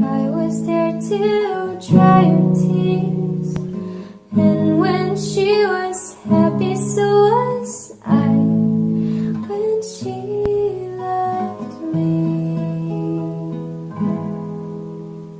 I was there to dry her tears. And when she was happy so was I. When she loved me.